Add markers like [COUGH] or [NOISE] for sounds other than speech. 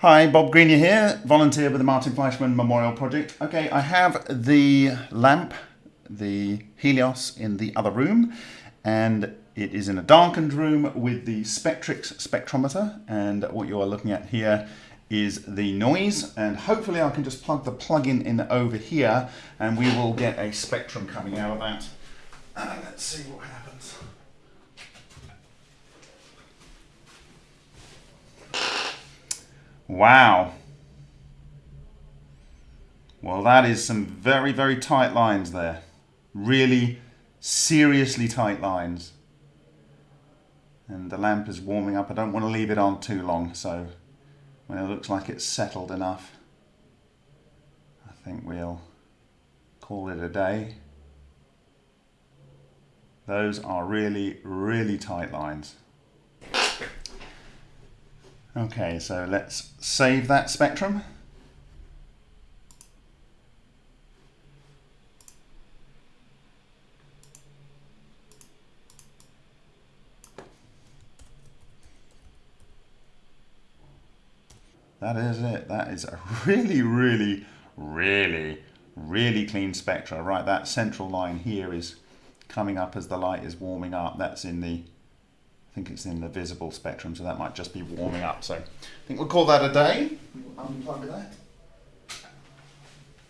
Hi, Bob Greenyer here, volunteer with the Martin Fleischmann Memorial Project. Okay, I have the lamp, the Helios, in the other room, and it is in a darkened room with the Spectrix spectrometer, and what you are looking at here is the noise, and hopefully I can just plug the plug-in in over here, and we will get a spectrum coming out of that. Uh, let's see what happens. Wow. Well, that is some very, very tight lines there. Really seriously tight lines. And the lamp is warming up. I don't want to leave it on too long, so when it looks like it's settled enough, I think we'll call it a day. Those are really, really tight lines. Okay, so let's save that spectrum. That is it. That is a [LAUGHS] really, really, really, really clean spectra. Right, that central line here is coming up as the light is warming up. That's in the I think it's in the visible spectrum, so that might just be warming up. So I think we'll call that a day. Unplug that.